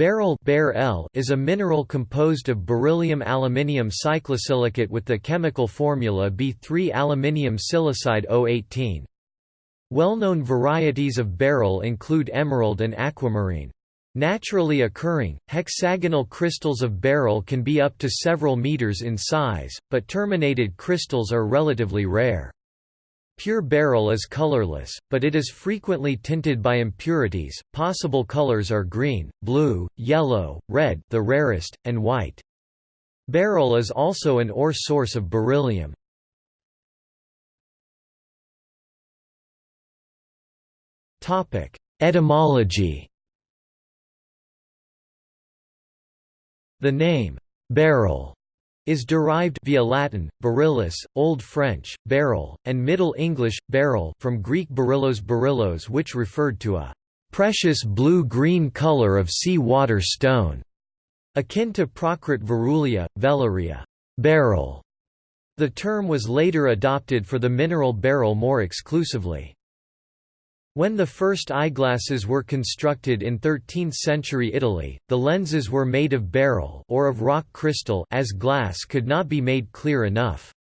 Beryl is a mineral composed of beryllium aluminium cyclosilicate with the chemical formula B3 aluminium silicide O18. Well-known varieties of beryl include emerald and aquamarine. Naturally occurring, hexagonal crystals of beryl can be up to several meters in size, but terminated crystals are relatively rare. Pure beryl is colorless, but it is frequently tinted by impurities. Possible colors are green, blue, yellow, red, the rarest, and white. Beryl is also an ore source of beryllium. Topic: Etymology. The name beryl is derived via Latin, beryllus, Old French, beryl, and Middle English, beryl from Greek beryllos beryllos which referred to a precious blue-green color of sea water stone, akin to Prakrit verulia, velaria beryl. The term was later adopted for the mineral beryl more exclusively. When the first eyeglasses were constructed in 13th-century Italy, the lenses were made of beryl or of rock crystal as glass could not be made clear enough.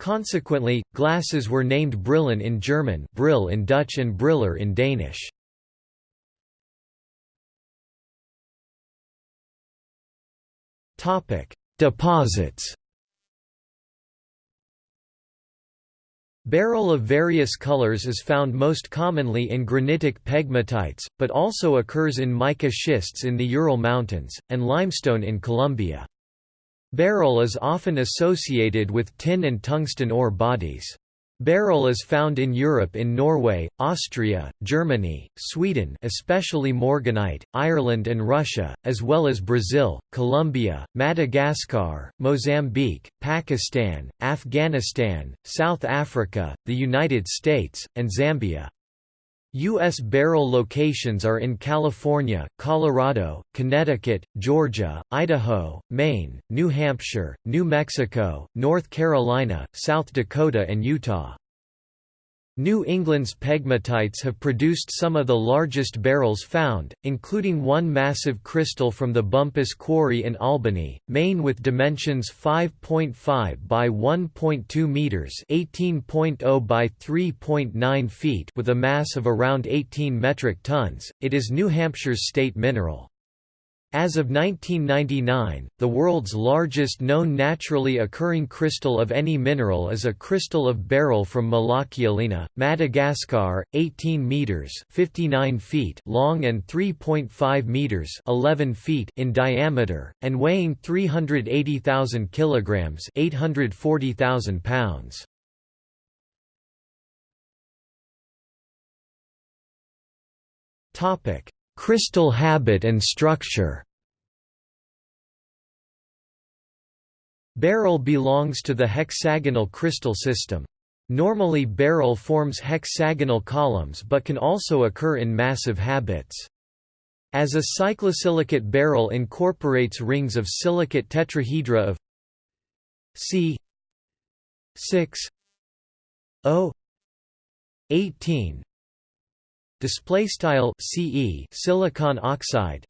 Consequently, glasses were named brillen in German brill in Dutch and briller in Danish. Deposits Beryl of various colors is found most commonly in granitic pegmatites, but also occurs in mica schists in the Ural Mountains, and limestone in Colombia. Beryl is often associated with tin and tungsten ore bodies. Beryl is found in Europe in Norway, Austria, Germany, Sweden especially Morganite, Ireland and Russia, as well as Brazil, Colombia, Madagascar, Mozambique, Pakistan, Afghanistan, South Africa, the United States, and Zambia. U.S. beryl locations are in California, Colorado, Connecticut, Georgia, Idaho, Maine, New Hampshire, New Mexico, North Carolina, South Dakota and Utah. New England's pegmatites have produced some of the largest beryls found, including one massive crystal from the Bumpus Quarry in Albany, Maine with dimensions 5.5 by 1.2 meters, 18.0 by 3.9 feet, with a mass of around 18 metric tons. It is New Hampshire's state mineral. As of 1999, the world's largest known naturally occurring crystal of any mineral is a crystal of beryl from Malakialina, Madagascar, 18 meters (59 feet) long and 3.5 meters (11 feet) in diameter, and weighing 380,000 kilograms (840,000 pounds). Topic: Crystal habit and structure Beryl belongs to the hexagonal crystal system. Normally beryl forms hexagonal columns but can also occur in massive habits. As a cyclosilicate beryl incorporates rings of silicate tetrahedra of C 6 O 18 display style CE silicon oxide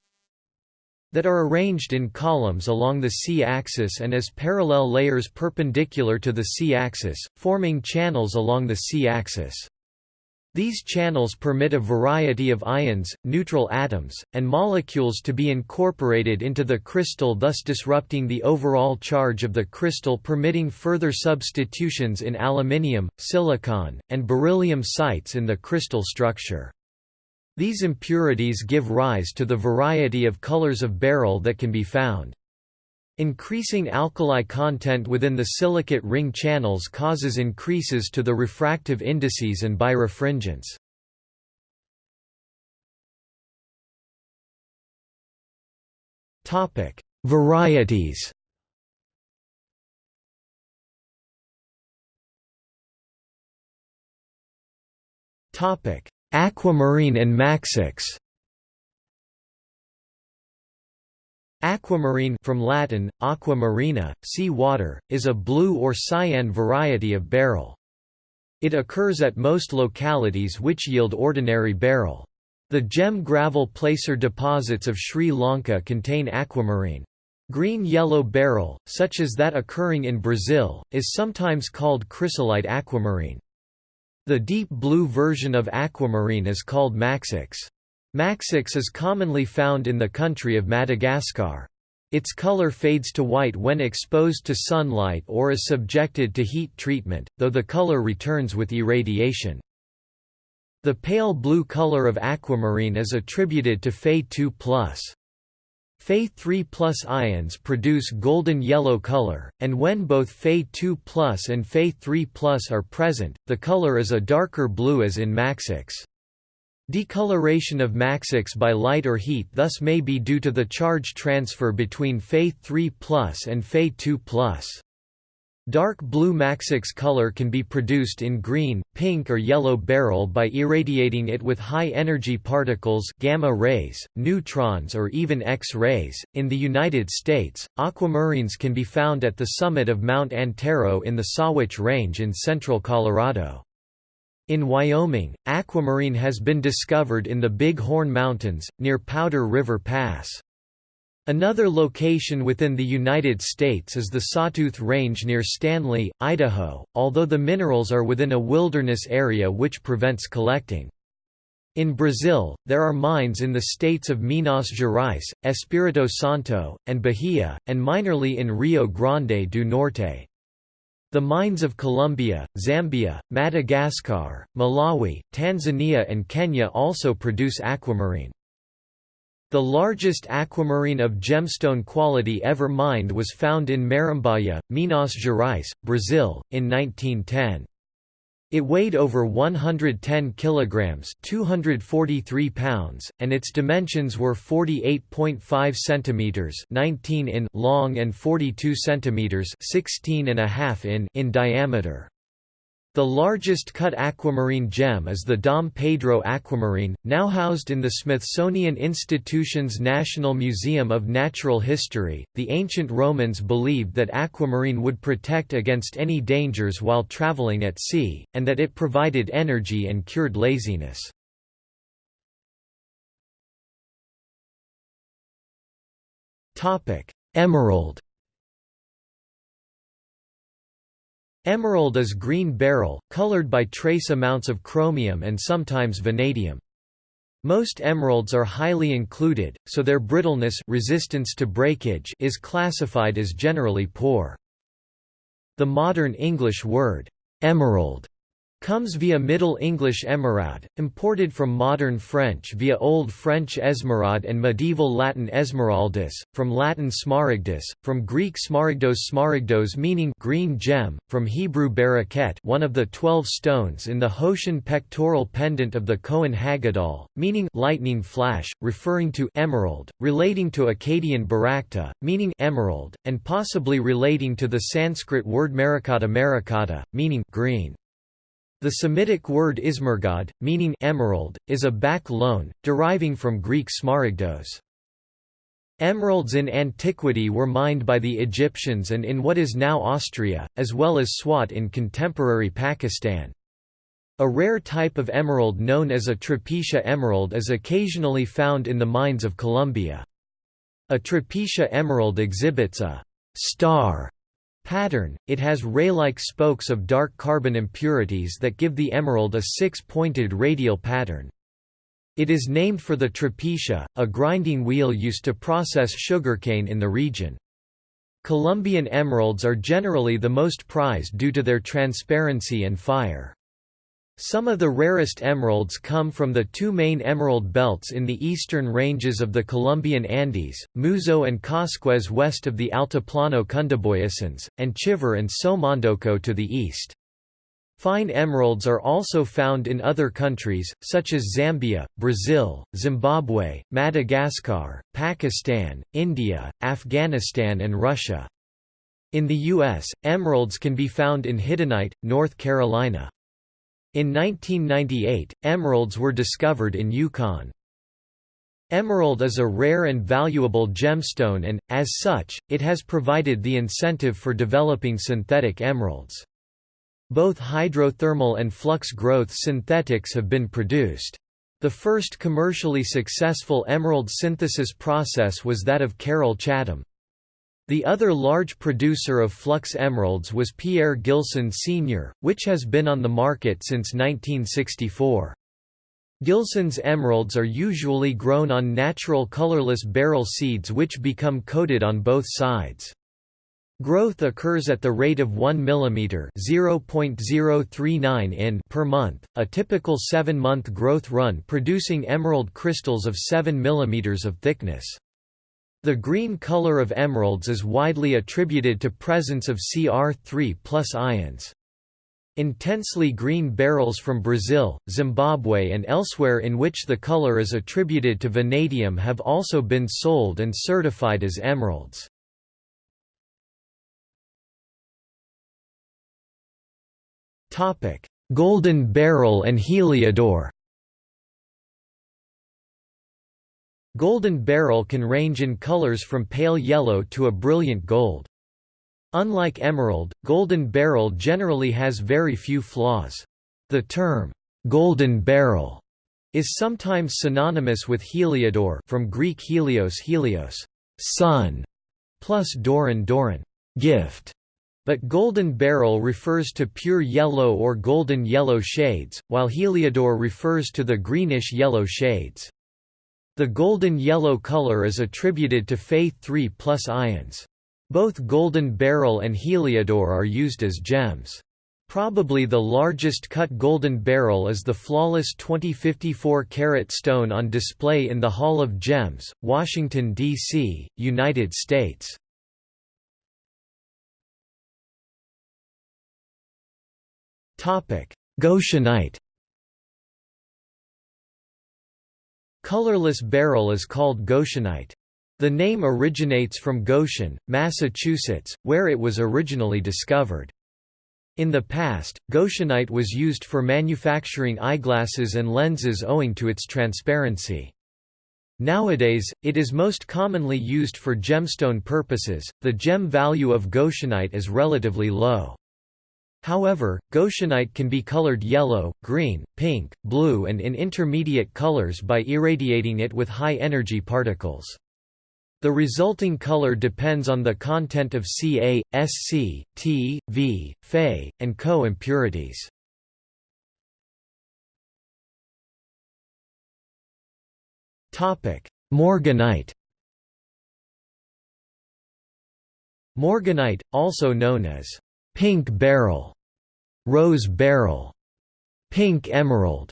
that are arranged in columns along the C-axis and as parallel layers perpendicular to the C-axis, forming channels along the C-axis. These channels permit a variety of ions, neutral atoms, and molecules to be incorporated into the crystal thus disrupting the overall charge of the crystal permitting further substitutions in aluminium, silicon, and beryllium sites in the crystal structure. These impurities give rise to the variety of colors of beryl that can be found. Increasing alkali content within the silicate ring channels causes increases to the refractive indices and birefringence. Topic: Varieties. Topic: Aquamarine and Maxix Aquamarine from Latin, aqua marina, sea water, is a blue or cyan variety of beryl. It occurs at most localities which yield ordinary beryl. The gem gravel placer deposits of Sri Lanka contain aquamarine. Green-yellow beryl, such as that occurring in Brazil, is sometimes called chrysolite aquamarine. The deep blue version of aquamarine is called maxix. Maxix is commonly found in the country of Madagascar. Its color fades to white when exposed to sunlight or is subjected to heat treatment, though the color returns with irradiation. The pale blue color of aquamarine is attributed to Fe2+. Fe3 plus ions produce golden yellow color, and when both Fe2 and Fe3 plus are present, the color is a darker blue as in Maxix. Decoloration of Maxix by light or heat thus may be due to the charge transfer between Fe3 and Fe2 Dark blue Maxix color can be produced in green, pink or yellow beryl by irradiating it with high-energy particles gamma rays, neutrons or even X-rays. In the United States, aquamarines can be found at the summit of Mount Antero in the Sawatch Range in central Colorado. In Wyoming, aquamarine has been discovered in the Big Horn Mountains, near Powder River Pass. Another location within the United States is the Sawtooth Range near Stanley, Idaho, although the minerals are within a wilderness area which prevents collecting. In Brazil, there are mines in the states of Minas Gerais, Espírito Santo, and Bahia, and minorly in Rio Grande do Norte. The mines of Colombia, Zambia, Madagascar, Malawi, Tanzania and Kenya also produce aquamarine. The largest aquamarine of gemstone quality ever mined was found in Marambaia, Minas Gerais, Brazil, in 1910. It weighed over 110 kilograms, 243 pounds, and its dimensions were 48.5 centimeters, 19 in long and 42 centimeters, 16 and a half in in diameter. The largest cut aquamarine gem is the Dom Pedro aquamarine, now housed in the Smithsonian Institution's National Museum of Natural History. The ancient Romans believed that aquamarine would protect against any dangers while traveling at sea, and that it provided energy and cured laziness. Emerald Emerald is green beryl, colored by trace amounts of chromium and sometimes vanadium. Most emeralds are highly included, so their brittleness resistance to breakage is classified as generally poor. The modern English word, emerald, comes via Middle English emeraude, imported from modern French via Old French esmeraude and medieval Latin esmeraldus, from Latin smaragdus, from Greek smaragdos smaragdos meaning green gem, from Hebrew baraket one of the twelve stones in the Hoshen pectoral pendant of the Kohen Haggadol, meaning lightning flash, referring to emerald, relating to Akkadian barakta, meaning emerald, and possibly relating to the Sanskrit word marakata marakata, meaning green. The Semitic word ismergad, meaning emerald, is a back loan, deriving from Greek smaragdos. Emeralds in antiquity were mined by the Egyptians and in what is now Austria, as well as Swat in contemporary Pakistan. A rare type of emerald known as a trapiche emerald is occasionally found in the mines of Colombia. A trapiche emerald exhibits a star pattern, it has ray-like spokes of dark carbon impurities that give the emerald a six-pointed radial pattern. It is named for the trapiche, a grinding wheel used to process sugarcane in the region. Colombian emeralds are generally the most prized due to their transparency and fire. Some of the rarest emeralds come from the two main emerald belts in the eastern ranges of the Colombian Andes, Muzo and Coscuez west of the Altiplano Cundiboyacense, and Chivor and Somondoco to the east. Fine emeralds are also found in other countries, such as Zambia, Brazil, Zimbabwe, Madagascar, Pakistan, India, Afghanistan and Russia. In the U.S., emeralds can be found in Hiddenite, North Carolina. In 1998, emeralds were discovered in Yukon. Emerald is a rare and valuable gemstone and, as such, it has provided the incentive for developing synthetic emeralds. Both hydrothermal and flux growth synthetics have been produced. The first commercially successful emerald synthesis process was that of Carroll Chatham. The other large producer of flux emeralds was Pierre Gilson Sr., which has been on the market since 1964. Gilson's emeralds are usually grown on natural colorless beryl seeds which become coated on both sides. Growth occurs at the rate of 1 mm (0.039 in) per month, a typical 7-month growth run producing emerald crystals of 7 mm of thickness. The green color of emeralds is widely attributed to presence of Cr3 plus ions. Intensely green beryls from Brazil, Zimbabwe and elsewhere in which the color is attributed to vanadium have also been sold and certified as emeralds. Golden beryl and heliodor Golden beryl can range in colors from pale yellow to a brilliant gold. Unlike emerald, golden beryl generally has very few flaws. The term, golden beryl, is sometimes synonymous with heliodor from Greek helios helios, sun, plus doron doron, gift. But golden beryl refers to pure yellow or golden yellow shades, while heliodor refers to the greenish yellow shades. The golden yellow color is attributed to Fe3 plus ions. Both golden beryl and heliodor are used as gems. Probably the largest cut golden beryl is the flawless 2054 carat stone on display in the Hall of Gems, Washington, D.C., United States. Goshenite Colorless beryl is called Goshenite. The name originates from Goshen, Massachusetts, where it was originally discovered. In the past, Goshenite was used for manufacturing eyeglasses and lenses owing to its transparency. Nowadays, it is most commonly used for gemstone purposes. The gem value of Goshenite is relatively low. However, goshenite can be colored yellow, green, pink, blue and in intermediate colors by irradiating it with high-energy particles. The resulting color depends on the content of Ca, Sc, T, V, Fe, and Co impurities. Morganite Morganite, also known as pink beryl, rose beryl, pink emerald,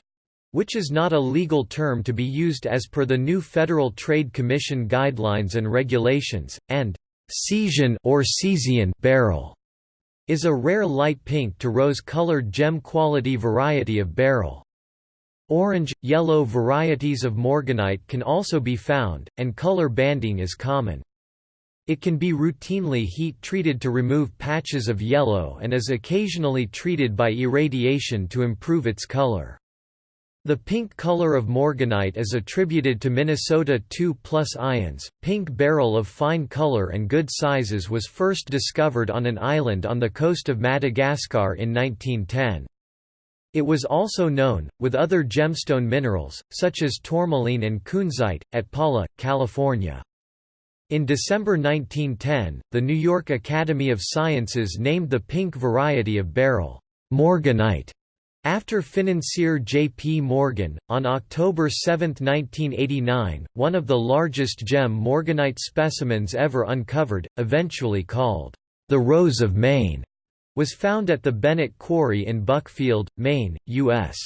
which is not a legal term to be used as per the new Federal Trade Commission guidelines and regulations, and Cesian or Cesian beryl is a rare light pink to rose-colored gem-quality variety of beryl. Orange, yellow varieties of morganite can also be found, and color banding is common. It can be routinely heat-treated to remove patches of yellow and is occasionally treated by irradiation to improve its color. The pink color of morganite is attributed to Minnesota 2 plus ions. Pink beryl of fine color and good sizes was first discovered on an island on the coast of Madagascar in 1910. It was also known, with other gemstone minerals, such as tourmaline and kunzite, at Pala, California. In December 1910, the New York Academy of Sciences named the pink variety of beryl, morganite, after financier J. P. Morgan. On October 7, 1989, one of the largest gem morganite specimens ever uncovered, eventually called the Rose of Maine, was found at the Bennett Quarry in Buckfield, Maine, U.S.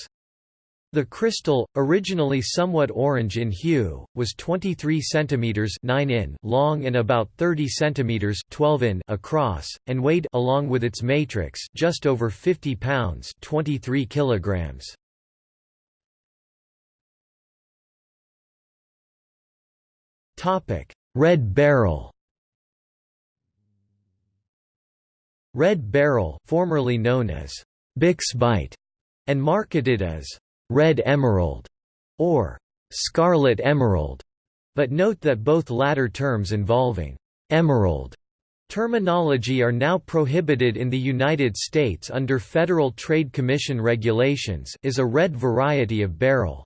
The crystal, originally somewhat orange in hue, was 23 cm 9 in long and about 30 cm 12 in across, and weighed along with its matrix just over 50 pounds 23 kilograms. Red beryl Red beryl formerly known as Bixbite and marketed as red emerald, or scarlet emerald, but note that both latter terms involving emerald terminology are now prohibited in the United States under Federal Trade Commission regulations is a red variety of beryl.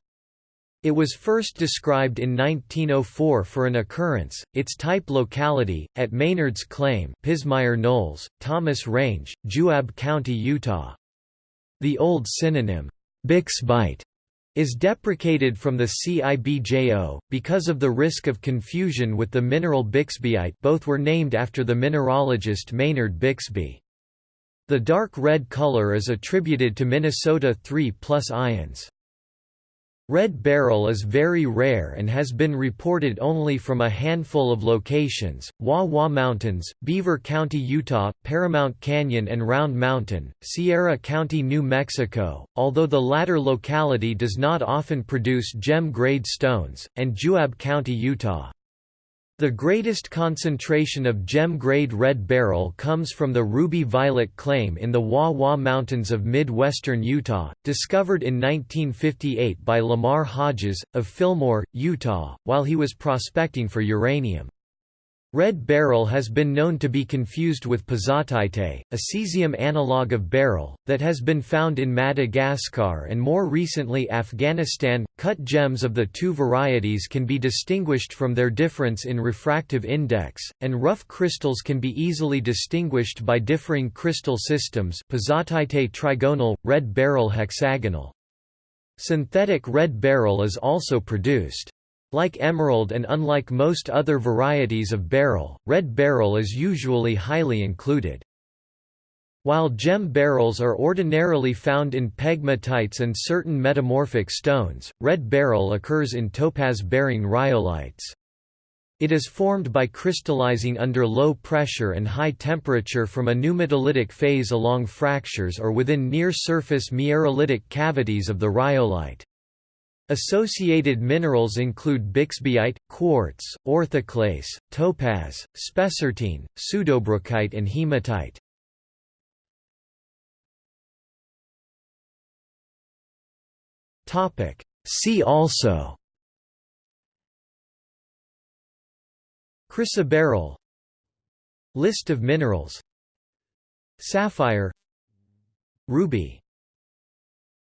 It was first described in 1904 for an occurrence, its type locality, at Maynard's Claim Pismire Knolls, Thomas Range, Juab County, Utah. The old synonym, bixbyite, is deprecated from the CIBJO, because of the risk of confusion with the mineral bixbyite both were named after the mineralogist Maynard Bixby. The dark red color is attributed to Minnesota 3 plus ions. Red beryl is very rare and has been reported only from a handful of locations, Wah Mountains, Beaver County, Utah, Paramount Canyon and Round Mountain, Sierra County, New Mexico, although the latter locality does not often produce gem-grade stones, and Juab County, Utah. The greatest concentration of gem-grade red beryl comes from the Ruby Violet claim in the Wah Mountains of mid-western Utah, discovered in 1958 by Lamar Hodges, of Fillmore, Utah, while he was prospecting for uranium. Red beryl has been known to be confused with pezzottaite, a cesium analogue of beryl, that has been found in Madagascar and more recently Afghanistan. Cut gems of the two varieties can be distinguished from their difference in refractive index, and rough crystals can be easily distinguished by differing crystal systems pezzottaite trigonal, red beryl hexagonal. Synthetic red beryl is also produced. Like emerald and unlike most other varieties of beryl, red beryl is usually highly included. While gem beryls are ordinarily found in pegmatites and certain metamorphic stones, red beryl occurs in topaz-bearing rhyolites. It is formed by crystallizing under low pressure and high temperature from a pneumatolytic phase along fractures or within near-surface miarolitic cavities of the rhyolite. Associated minerals include bixbyite, quartz, orthoclase, topaz, spessartine, pseudobrookite and hematite. See also Chrysoberyl List of minerals Sapphire Ruby